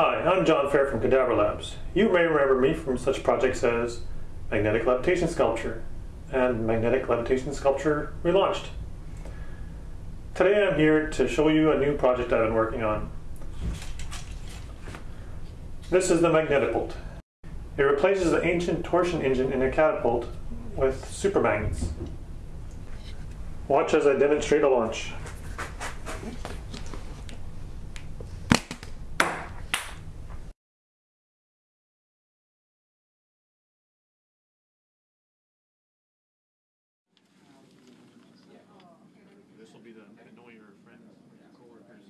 Hi, I'm John Fair from Cadaver Labs. You may remember me from such projects as Magnetic Levitation Sculpture and Magnetic Levitation Sculpture Relaunched. Today I'm here to show you a new project I've been working on. This is the Magnetibolt. It replaces the ancient torsion engine in a catapult with supermagnets. Watch as I demonstrate a launch. Be the annoy your friends, coworkers.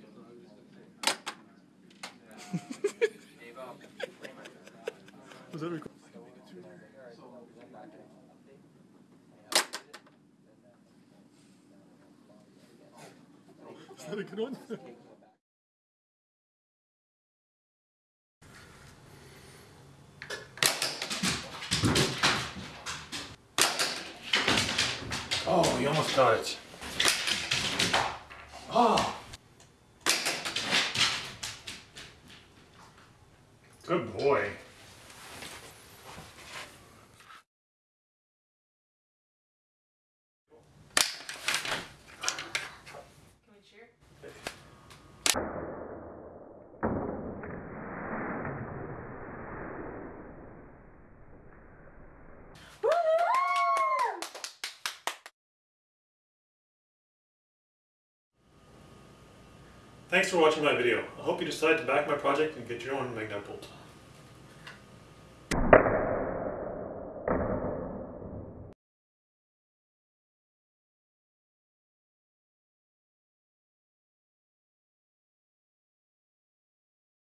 Was that recording? Is that a good one? Oh, you almost got it. Oh. Good boy. Thanks for watching my video. I hope you decide to back my project and get your own Magnetibolt.